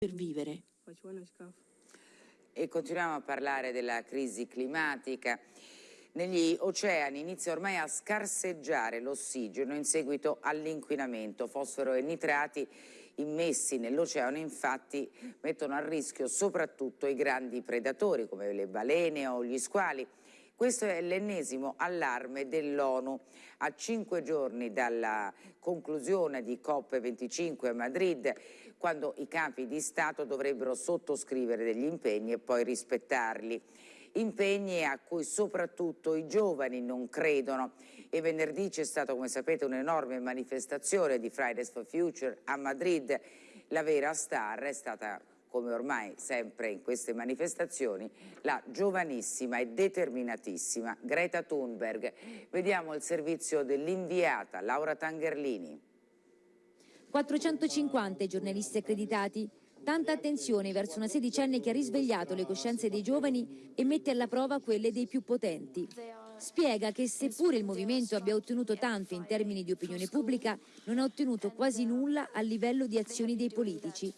per vivere. E continuiamo a parlare della crisi climatica. Negli oceani inizia ormai a scarseggiare l'ossigeno in seguito all'inquinamento. Fosforo e nitrati immessi nell'oceano infatti mettono a rischio soprattutto i grandi predatori come le balene o gli squali. Questo è l'ennesimo allarme dell'ONU. A cinque giorni dalla conclusione di COP25 a Madrid, quando i capi di Stato dovrebbero sottoscrivere degli impegni e poi rispettarli. Impegni a cui soprattutto i giovani non credono e venerdì c'è stata come sapete un'enorme manifestazione di Fridays for Future a Madrid. La vera star è stata come ormai sempre in queste manifestazioni, la giovanissima e determinatissima Greta Thunberg. Vediamo il servizio dell'inviata Laura Tangerlini. 450 i giornalisti accreditati, tanta attenzione verso una sedicenne che ha risvegliato le coscienze dei giovani e mette alla prova quelle dei più potenti. Spiega che seppure il movimento abbia ottenuto tanto in termini di opinione pubblica, non ha ottenuto quasi nulla a livello di azioni dei politici.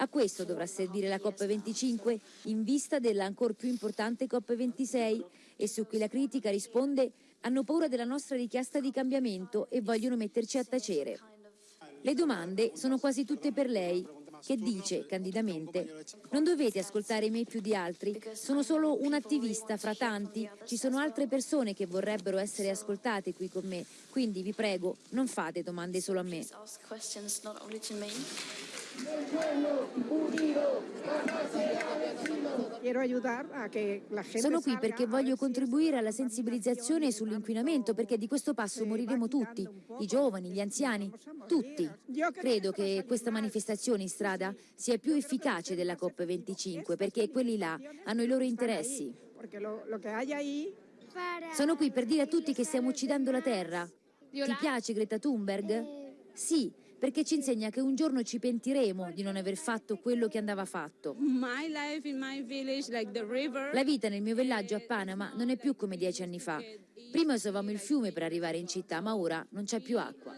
A questo dovrà servire la COP25 in vista della ancora più importante COP26 e su cui la critica risponde hanno paura della nostra richiesta di cambiamento e vogliono metterci a tacere. Le domande sono quasi tutte per lei, che dice candidamente non dovete ascoltare me più di altri, sono solo un attivista fra tanti, ci sono altre persone che vorrebbero essere ascoltate qui con me, quindi vi prego non fate domande solo a me. Sono qui perché voglio contribuire alla sensibilizzazione sull'inquinamento perché di questo passo moriremo tutti, i giovani, gli anziani, tutti. Credo che questa manifestazione in strada sia più efficace della COP25 perché quelli là hanno i loro interessi. Sono qui per dire a tutti che stiamo uccidendo la terra. Ti piace Greta Thunberg? Sì, perché ci insegna che un giorno ci pentiremo di non aver fatto quello che andava fatto. La vita nel mio villaggio a Panama non è più come dieci anni fa. Prima usavamo il fiume per arrivare in città, ma ora non c'è più acqua.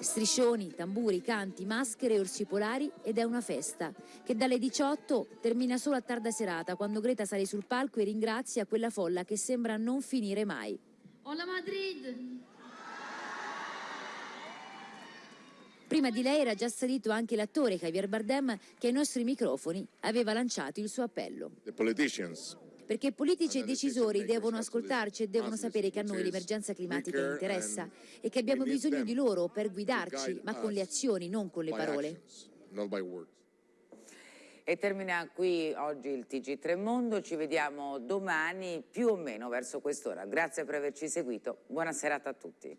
Striscioni, tamburi, canti, maschere, orsi polari ed è una festa che dalle 18 termina solo a tarda serata quando Greta sale sul palco e ringrazia quella folla che sembra non finire mai. Hola Madrid! Prima di lei era già salito anche l'attore Javier Bardem che ai nostri microfoni aveva lanciato il suo appello. Perché politici e decisori devono ascoltarci e devono sapere che a noi l'emergenza climatica interessa e che abbiamo bisogno di loro per guidarci, ma con le azioni, non con le parole. E termina qui oggi il TG3 Mondo, ci vediamo domani più o meno verso quest'ora. Grazie per averci seguito, buona serata a tutti.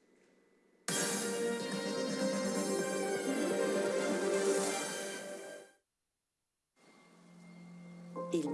Il